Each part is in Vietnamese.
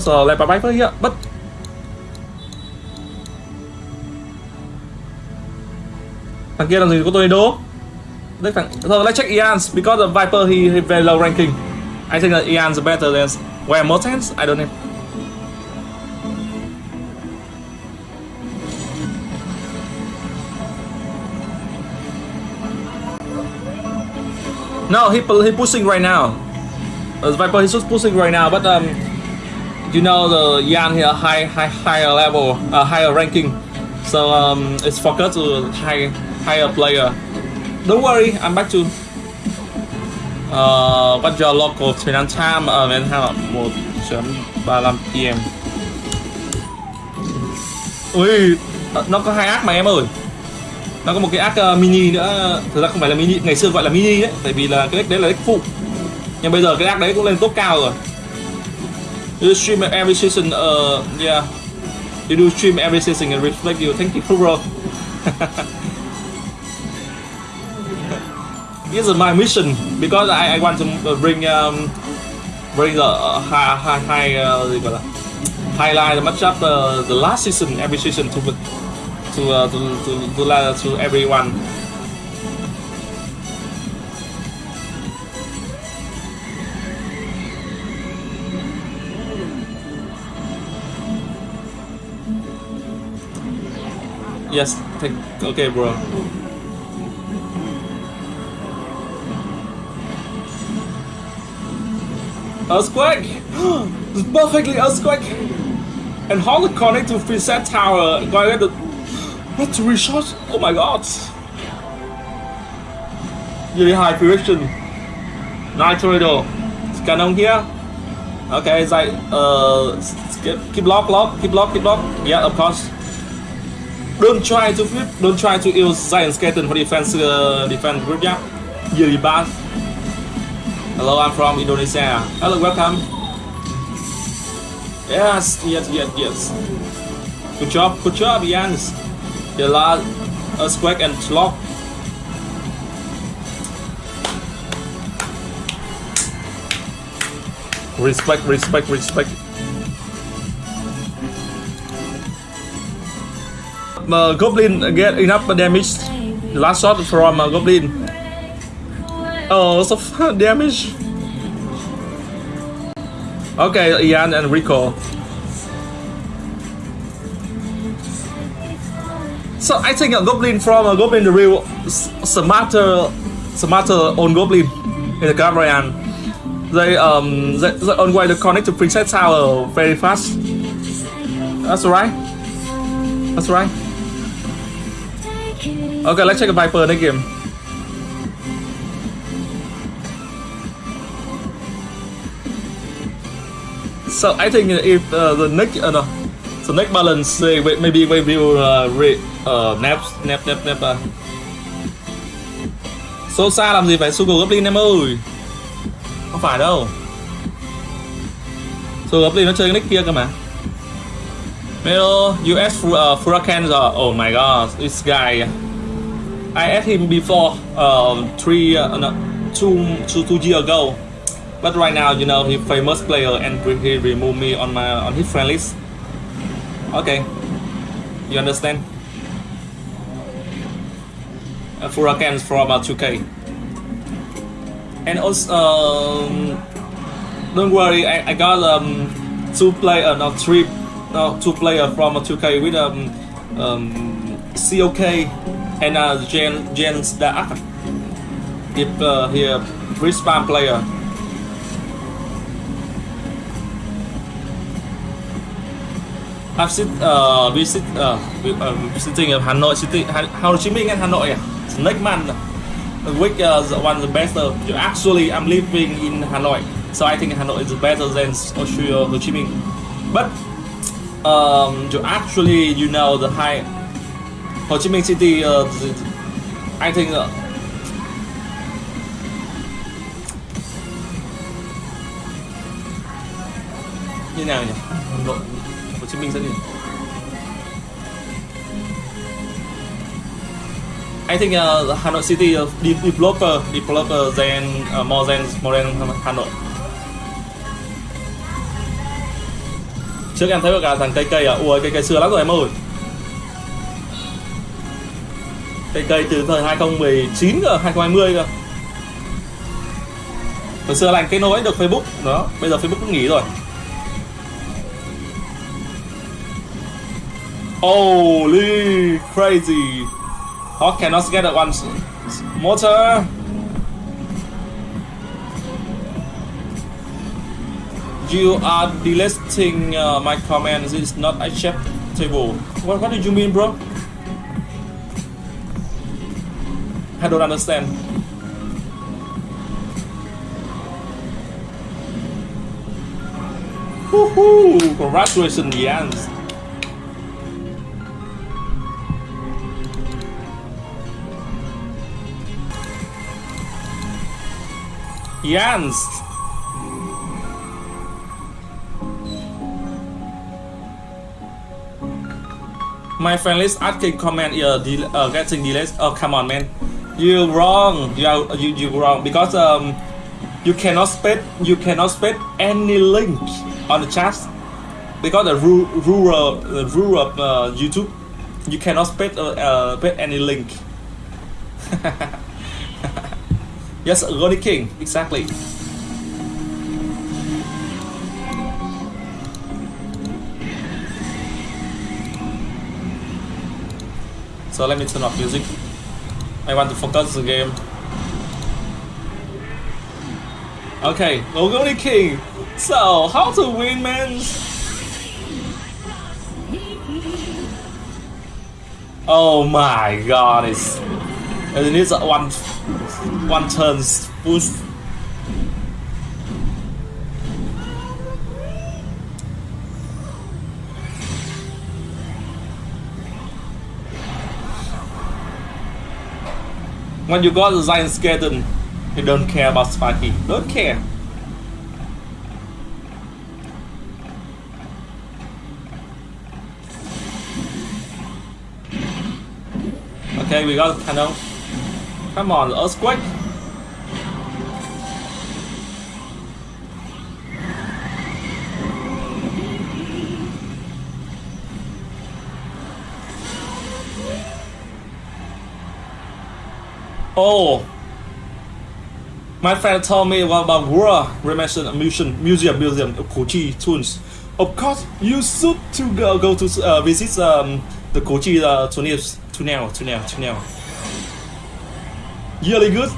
So like bye bye here, but thằng kia làm gì có tornado? Đấy thằng so let's check Ian's because the Viper he, he very low ranking. I think that Ian's better than where more sense? I don't know. No, he he pushing right now. Uh, Viper he's just pushing right now, but um, you know the Yan here high high higher level, uh, higher ranking, so um, it's focused to high higher player. Don't worry, I'm back to. Uh, what's your local Thailand time? Uh, man, how 1.35 PM. Ui, nó có hai ác mà em ơi nó có một cái ác uh, mini nữa thực ra không phải là mini ngày xưa gọi là mini đấy tại vì là cái deck đấy là deck phụ nhưng bây giờ cái ác đấy cũng lên top cao rồi you stream every season uh yeah. You do stream every season and reflect you. Thank you bro. This is my mission. Because I, I want to bring um, bring the uh, high high high uh, highlight the matchup uh, the last season every season to to uh, to to to, to, to everyone. Yes, take, okay, bro. Earthquake! perfectly earthquake! And to connect to preset tower? Going to What three shots? Oh my god! Really high precision. Nice tornado. Cannon here. Okay, it's like uh keep lock, lock, keep lock, keep lock. Yeah, of course. Don't try to flip. Don't try to use giant skeleton for defense. Uh, defense group. Yeah. Bad. Hello, I'm from Indonesia. Hello, welcome. Yes, yes, yes, yes. Good job, good job, Jens. The last earthquake and slog. Respect, respect, respect. Uh, Goblin get enough damage. Last shot from uh, Goblin. Oh, so damage. Okay, Ian and Rico. So I think a goblin from a goblin the real smarter smarter on goblin in the Gabriel. They um they, they on way to connect to Princess Tower very fast. That's right. That's right. Okay, let's check a Viper next game. So I think if uh, the next uh, no, the next balance uh, maybe we will uh, re uh, nap, nap, nap, nap. à So xa làm gì phải Sugar Goblin em ơi? Không phải đâu. Sugar Goblin nó chơi cái nick kia cơ mà. Hello, US uh, Furacans oh my god, this guy. I asked him before, uh, three, uh, no, two, two, two years ago But right now, you know, he famous player and he removed me on my on his friend list. Okay, you understand? uh, Hurricanes from uh, 2K. And also, um, don't worry, I, I got um, two player, not three, no, two player from uh, 2K with um, um, COK and uh, Jen Jens Dark. If uh, here respawn player. I've sit, uh, visit, uh, visiting of Hanoi City, Ho Chi Minh and Hanoi. Snake Man which uh, one the best uh, actually I'm living in Hanoi so I think Hanoi is better than Austria Ho Chi Minh but um, actually you know the high Hồ Chí Minh City uh, anh Thinh ạ. Như nào nhỉ? Hà Nội Hồ Chí Minh rất nhiều. I think uh, ờ, Hanoi City uh, developer developer than uh, more than more than Nội. trước em thấy cả thằng cây cây à? Ui cây cây xưa lắm rồi em ơi cây cây từ thời 2019 cơ 2020 cơ. Hồi xưa lành cái nối được Facebook. Đó bây giờ Facebook cũng nghỉ rồi. Holy crazy. Hawk cannot get at one motor. You are deleting uh, my comments. It's not acceptable. What, what did you mean bro? I don't understand Woohoo! Congratulations, Jans! Jans! My friend is asking comment uh, del uh, getting delays. Oh come on man, you wrong. You are you you wrong because um you cannot spend you cannot spend any link on the chat because the rule rule the rule of uh, YouTube you cannot spend uh, uh any link. yes, Ronnie King exactly. So let me turn off music. I want to focus the game. Okay, Logoni King. So, how to win, man? Oh my god, it's it needs one one turn boost. When you got the giant skeleton, you don't care about Sparky. Don't care. Okay, we got cannon. Come on, earthquake. Oh, my friend told me about World Remission Museum, Museum, Museum of Kochi tunes. Of course, you should to go, go to uh, visit um, the Kochi uh, tunnels, tunnel, tunnel, tunnel. Really good,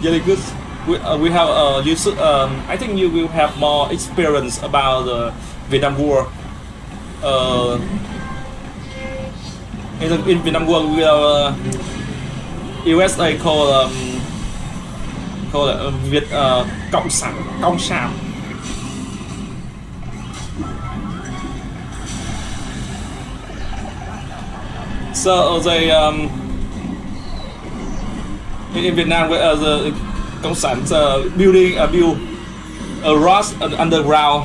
really good. We, uh, we have uh, you should, um, I think you will have more experience about the Vietnam War. Uh, in, in Vietnam War, we are uh, USA call um, called uh, um, Việt uh, Cộng sản Cộng sản. So they um, in Vietnam uh, the Cộng sản uh, building a uh, build a Ross underground.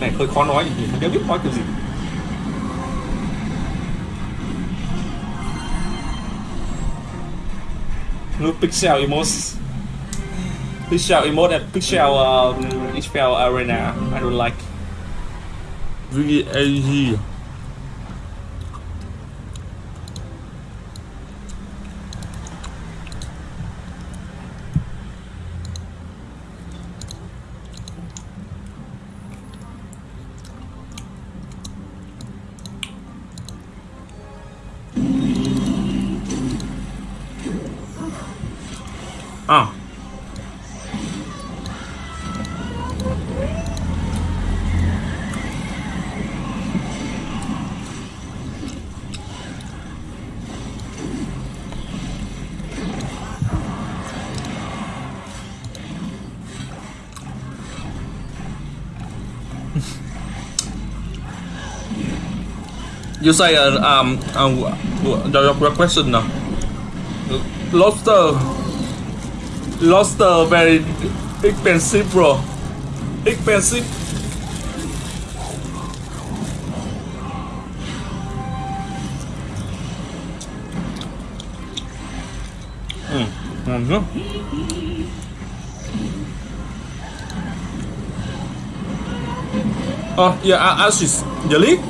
Này hơi khó nói gì không biết nói cái gì. No pixel emotes. Pixel emote and pixel uh, pixel arena. I don't like. VAG à you say uh, um, um your question now. lobster lobster very expensive bro expensive mm. Mm -hmm. Oh, yeah, assist. Delete?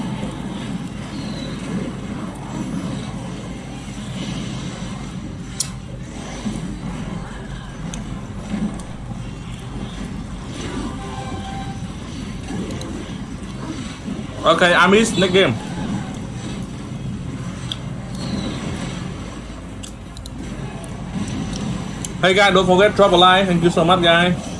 Okay, I miss next game. Hey guys, don't forget drop a like. Thank you so much, guys.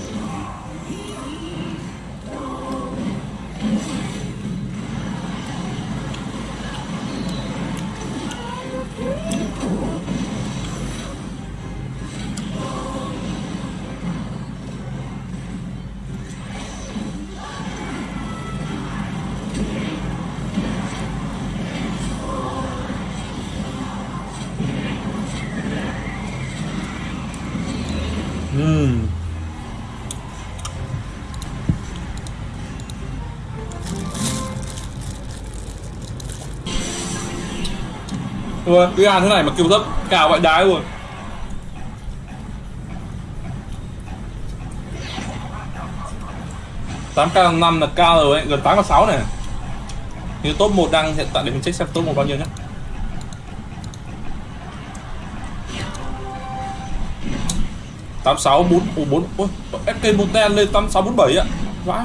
Vâng, Ui, cái ăn thế này mà kêu thấp cả vậy đái luôn. tám k năm là cao rồi ấy, gần tám k sáu này. Như top 1 đang hiện tại để mình check xem top 1 bao nhiêu nhé tám sáu bốn bốn ôi SK một lên tám sáu bốn bảy ạ. Vãi.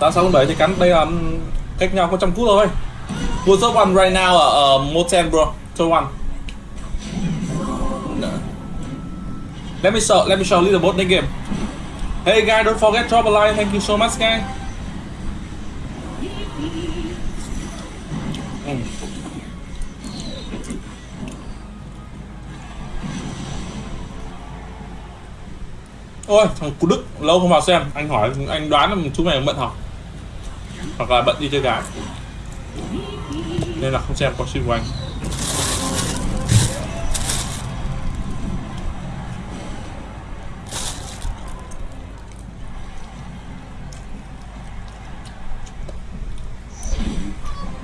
tám sáu bốn bảy thì cắn đây là cách nhau có trăm phút thôi. What's up one right now ở uh, Moten bro So one. Let me show let me show little bit next game. Hey guys don't forget drop a like. Thank you so much guys. Mm. Ôi thằng Cú Đức lâu không vào xem. Anh hỏi anh đoán là chú mày bận học hoặc là bận đi chơi gái Nên là không xem có stream của anh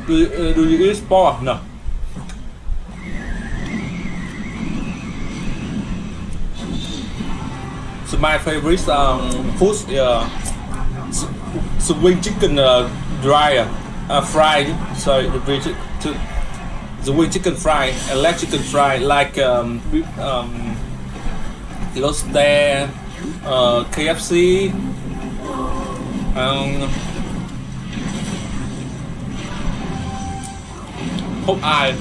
Do you, uh, do you eat sport? No. So my favorite um, food is uh, swing chicken uh, dry uh, fry. Sorry, the bridge to, the wing chicken fry, electric chicken fry, like um, um, Los De, uh, KFC, um, Popeye,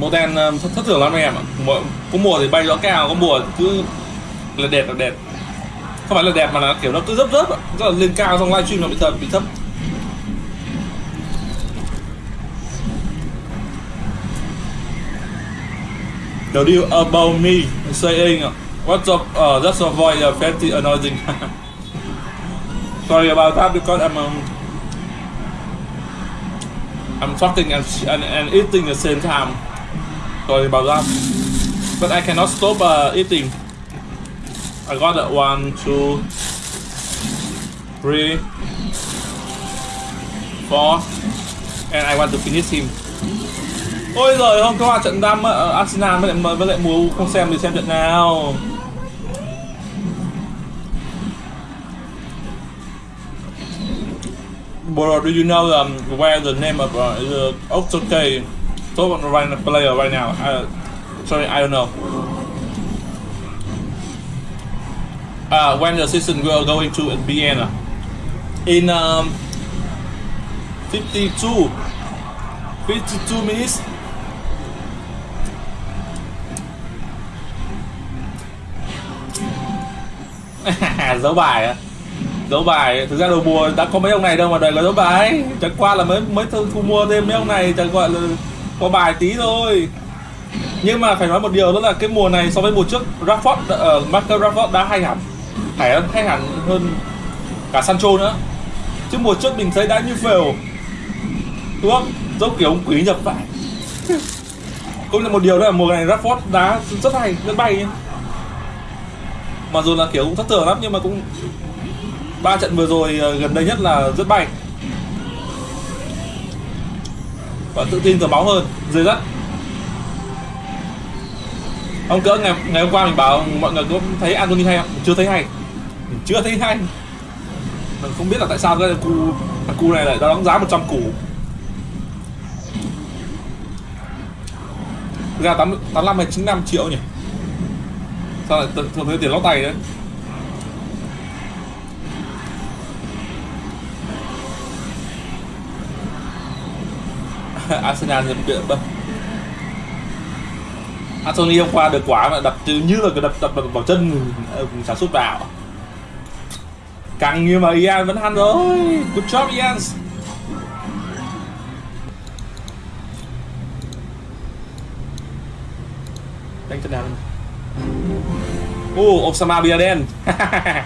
Màu đen um, thất, thất thường lắm em ạ Mùa- Có mùa thì bay gió cao, có mùa cứ là đẹp là đẹp không phải là đẹp mà là kiểu nó cứ rớp rớp Rất là lên cao trong livestream nó bị thấp bị thấp The deal about me saying What's up, uh, just avoid uh, fatty annoying Sorry about that because I'm um, I'm talking and, and, and eating at the same time. Sorry about that. But I cannot stop uh, eating. I got that one, two, three, four, and I want to finish him. Ôi giời hôm qua trận đam uh, Arsenal với lại với lại mùa không xem thì xem trận nào. Bro, do you know um, where the name of uh, uh the Oxoke top right player right now? I, sorry, I don't know. Uh, when the season will going to begin? Vienna. In um, 52, 52 minutes. Dấu bài á dấu bài thực ra đầu mùa đã có mấy ông này đâu mà đợi là dấu bài chẳng qua là mới mới thu, mua thêm mấy ông này chẳng gọi là có bài tí thôi nhưng mà phải nói một điều đó là cái mùa này so với mùa trước Rafford ờ, ở uh, Marcus Rafford đã hay hẳn hay hay hẳn hơn cả Sancho nữa. Chứ mùa trước mình thấy đã như phèo. Đúng không? Kiểu ông quý nhập vậy cũng là một điều đó là mùa này Rashford đá rất hay, rất bay. Mà dù là kiểu cũng thất thường lắm, nhưng mà cũng ba trận vừa rồi ờ, gần đây nhất là rất bay. Và tự tin cờ máu hơn, dưới đất. Ông cỡ, ngày ngày hôm qua mình bảo mọi người có thấy Anthony hay không? Chưa thấy hay. Mình chưa thấy hay. Mình không biết là tại sao cái cu thằng cu này lại đóng giá 100 củ. Thực ra 8, 85 hay 95 triệu nhỉ? Sao lại thường thấy tiền lót tay đấy? Arsenal nhập viện bơ Anthony hôm qua được quả mà đập như là cái đập đập, đập vào chân ờ, sản xuất vào căng như mà Ian vẫn ăn rồi. Good job Ian. Đánh chân nào Oh, Osama Bin Laden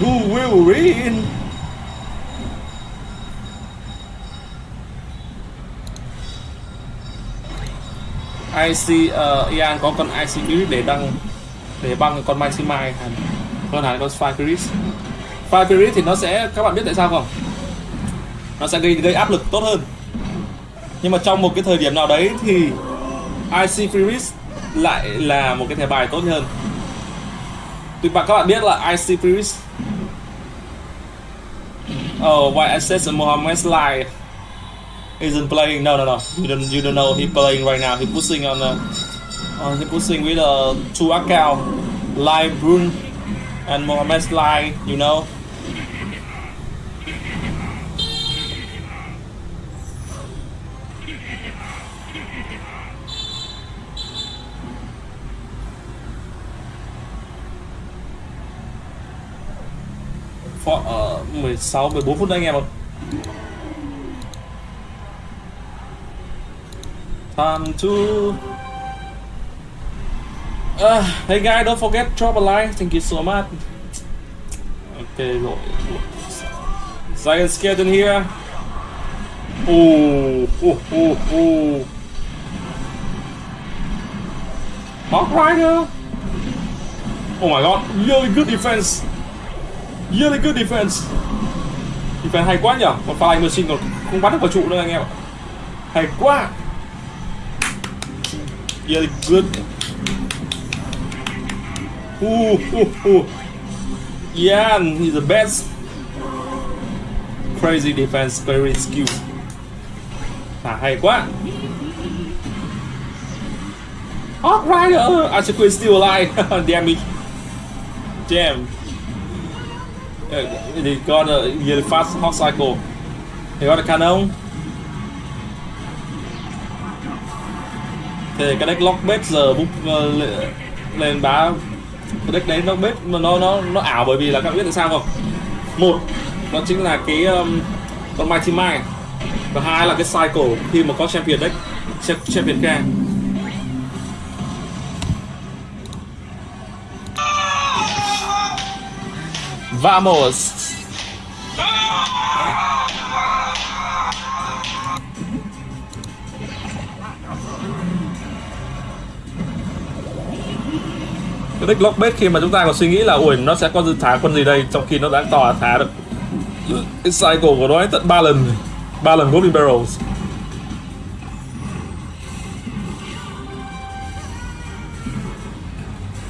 Who will win? IC uh, Ian có con IC Spirit để đăng để băng con Maximai Mai. Hơn hẳn con Spy Chris. Fire Spirit thì nó sẽ các bạn biết tại sao không nó sẽ gây gây áp lực tốt hơn nhưng mà trong một cái thời điểm nào đấy thì IC Freeze lại là một cái thẻ bài tốt hơn Tuy bạn các bạn biết là IC Freeze Oh, why access Mohammed's Mohammed isn't playing. No, no, no. You don't you don't know he playing right now. He pushing on uh, uh, he pushing with a two account, Live Brun and Mohamed Sly. You know. For, uh, 16 14 phút nữa anh em ạ. Time to... Uh, à, hey guy, don't forget drop a like. Thank you so much. Okay, rồi. Zion scared in here. Oh, oh, oh, oh. Hawk Rider. Oh my god, really good defense. Really good defense phải hay quá nhở Còn Flying Machine còn không bắt được vào trụ nữa anh em ạ. Hay quá Yeah, good. Ooh, ooh, ooh. Yeah, he's the best. Crazy defense, very skill. À, hay quá. Hawk Rider! Asakui is still alive. Damn it. Damn. Ele they e ele faz fast Cycle. They got a thì cái deck lock bet giờ búp ờ, lên bá cái deck đấy nó bếp mà nó nó nó ảo bởi vì là các bạn biết tại sao không? Một nó chính là cái um, con Mighty Mai và hai là cái cycle khi mà có champion deck champion ca Vamos! cái deck lockbait khi mà chúng ta còn suy nghĩ là ui nó sẽ có thả con gì đây trong khi nó đã tỏ thả được cái cycle của nó ấy tận ba lần ba lần Goblin Barrels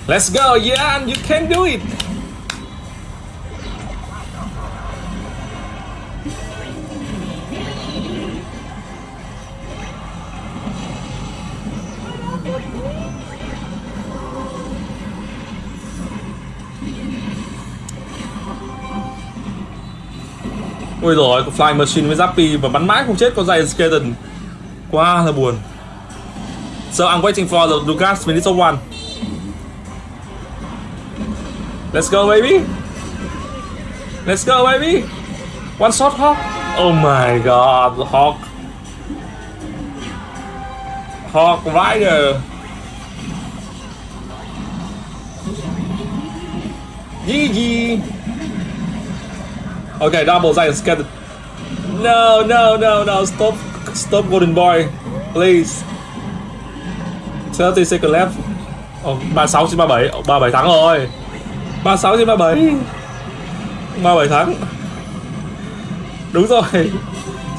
Let's go, Yan! You can do it! Ôi rồi có Flying Machine với Zappy và bắn mãi không chết có Giant Skeleton Quá là buồn. So I'm waiting for the Lucas Vinicius one. Let's go, baby. Let's go, baby. One shot, Hawk. Oh my god, Hawk. Hawk Rider. GG Okay, double giant scattered. No, no, no, no. Stop. Stop, Golden Boy. Please. 30 second left. Oh, 36 trên 37. Oh, 37 thắng rồi. 36 trên 37. 37 thắng. Đúng rồi.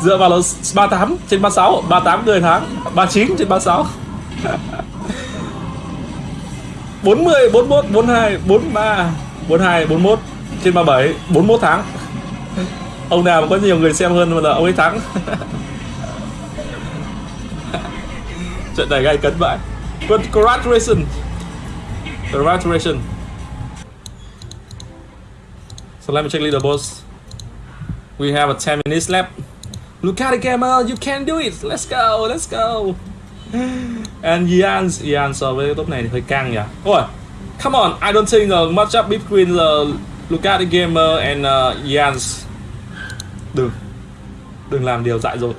Dựa vào là 38 trên 36. 38 người thắng. 39 trên 36. 40 41 42 43 42 41 trên 37 41 tháng ông nào mà có nhiều người xem hơn mà là ông ấy thắng. Trận này gay cấn vậy. Congratulations congratulations so let me check leaderboards we have a 10 minutes left. Look at the gamer you can do it. Let's go let's go. And Ian Ian so với top này thì hơi căng nhỉ. Ôi come on I don't think the matchup between the Lucati Gamer and uh, Ian's đừng đừng làm điều dại dột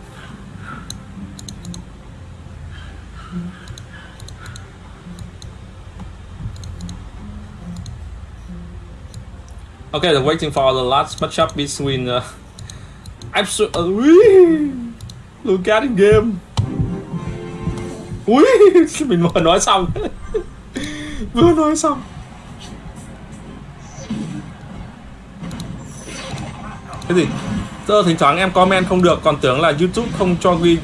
Okay, they're waiting for the last matchup between uh, absolutely look at the game. Ui, mình vừa nói xong. vừa nói xong. Cái gì? Giờ thỉnh thoảng em comment không được còn tưởng là YouTube không cho ghi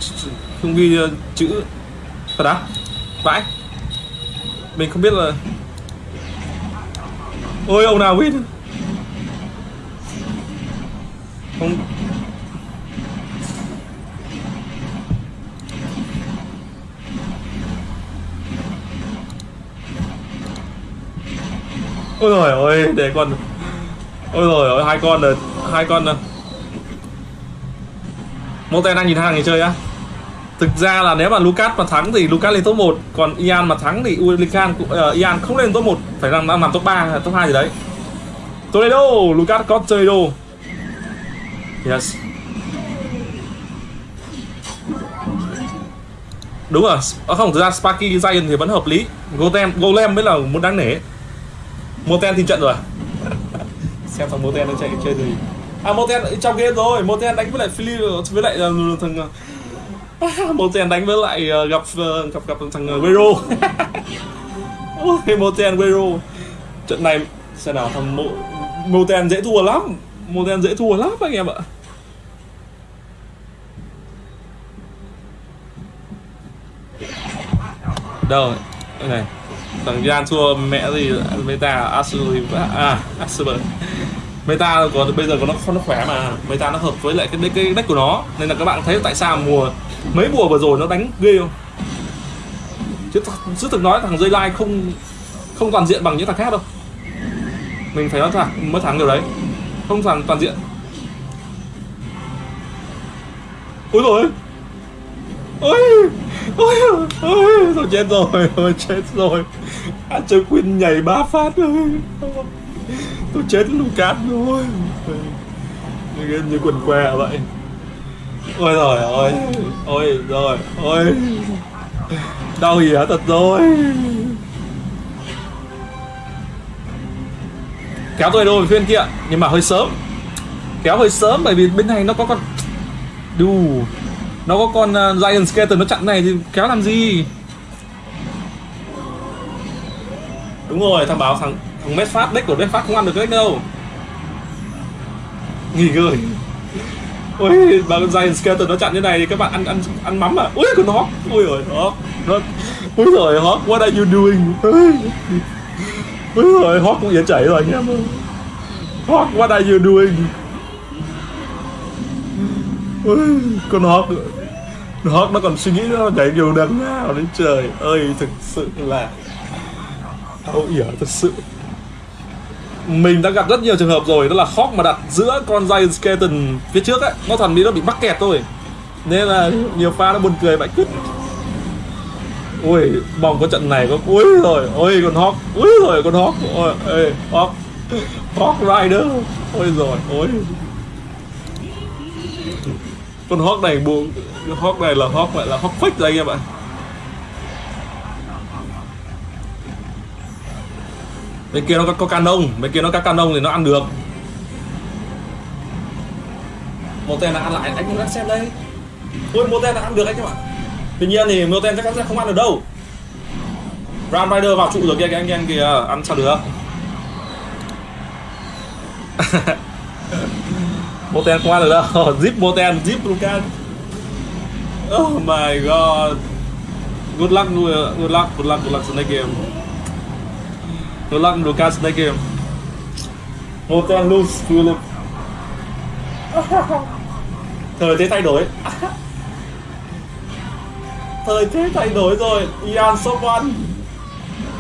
không ghi uh, chữ thật á? Vãi. Mình không biết là Ôi ông nào win không ôi rồi ôi để con ôi rồi ôi hai con rồi hai con rồi Moten đang nhìn hàng người chơi á. Thực ra là nếu mà Lucas mà thắng thì Lucas lên top 1 Còn Ian mà thắng thì Ulican, cũng uh, Ian không lên top 1 Phải làm, làm top 3, top 2 gì đấy. Toledo, Lucas có Toledo Yes. Đúng rồi, à, không, thực ra Sparky Giant thì vẫn hợp lý. Golem, Golem mới là muốn đáng nể. Moten thì trận rồi. Xem thằng Moten nó chạy chơi gì. À Moten trong game rồi, Moten đánh với lại Philly với lại uh, thằng ờ, Moten đánh với lại uh, gặp uh, gặp gặp thằng uh, Guerrero Moten Guerrero Trận này xem nào thằng Mo, Moten dễ thua lắm. Moten dễ thua lắm anh em ạ. Đâu này. Thằng Gian thua mẹ gì Meta Asuri à Asper Meta có bây giờ có nó nó khỏe mà. Meta nó hợp với lại cái cái deck của nó. Nên là các bạn thấy tại sao mùa mấy mùa vừa rồi nó đánh ghê không? Chứ sự thực nói thằng dây lai không không toàn diện bằng những thằng khác đâu. Mình phải nói thẳng mới thắng điều đấy. Không thằng toàn diện. Ôi rồi ôi. Ôi ôi tôi chết rồi, tôi chết rồi. Anh chơi Queen nhảy ba phát rồi tôi chết Lucas rồi như, như quần què vậy. Ôi rồi ôi ôi rồi ôi đau gì hả thật rồi? Kéo tôi đôi phiên kia nhưng mà hơi sớm. Kéo hơi sớm bởi vì bên này nó có con đù. Nó có con ờ, uh, giant skeleton nó chặn này thì kéo làm gì? Đúng rồi thằng báo thằng mét phát deck của mét phát không ăn được cái đâu. Nghỉ ngơi. Ôi bà con giant skeleton nó chặn như này thì các bạn ăn ăn ăn mắm à? Ui con nó ui rồi Hawk. Nó ui rồi Hawk, what are you doing? Ui rồi Hawk cũng yến chảy rồi anh em Hawk, what are you doing? Ui con Hawk. Hawk nó còn suy nghĩ nó nhảy điều đằng nào đến trời ơi thực sự là đau ỉa thật sự mình đã gặp rất nhiều trường hợp rồi, đó là khóc mà đặt giữa con giant skeleton phía trước ấy. Nó thằng đi nó bị mắc kẹt thôi. Nên là nhiều pha nó buồn cười vậy. Cứt ui mong có trận này có ui rồi, ôi, con hawk. Ui rồi, con hawk. Ôi, ê, hawk. Hawk rider. Ôi rồi, ôi. Con hawk này buồn. Hawk này là hawk, lại là hawk fake đây anh em ạ. Bên kia nó có, có canon bên kia nó có canon thì nó ăn được. Một tên là ăn lại anh cũng xem đây. Ôi một tên là ăn được anh các bạn. Tuy nhiên thì một tên chắc chắn sẽ không ăn được đâu. Ram Rider vào trụ rồi kia anh em kìa ăn sao được? Moten không ăn được đâu. Zip Moten, Zip Lucan Oh my god. Good luck, good luck, good luck, good luck in the game Good luck Lucas next game Một tên lose Philip Thời thế thay đổi. Thời thế thay đổi rồi. Ian someone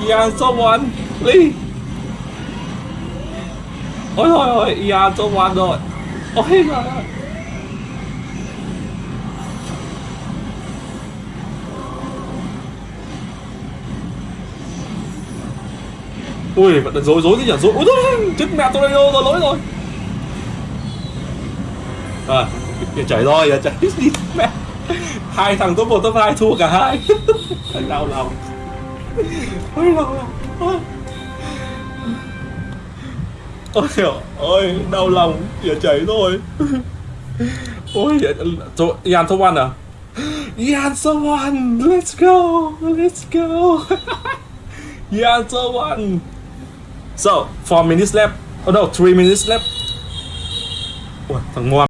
Ian someone Lee Ôi thôi ôi, Ian someone rồi. Ôi, trời ơi. Ui, vẫn rối rối cái nhỉ, rối. Ui thôi, chết mẹ Tornado rồi, lỗi rồi. À, chảy rồi, chảy đi mẹ. Hai thằng top 1, top 2 thua cả hai. đau lòng. Ôi đau lòng. Ôi. Trời ơi, đau lòng, giờ chảy rồi. Ôi, to, Ian top 1 à? Ian top 1, let's go, let's go. Ian top 1. So, 4 minutes left. Oh no, 3 minutes left. Ủa, thằng ngoan